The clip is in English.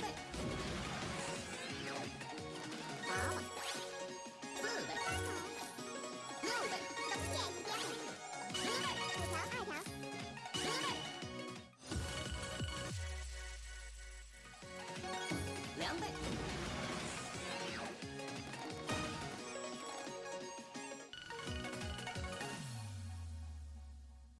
Come back.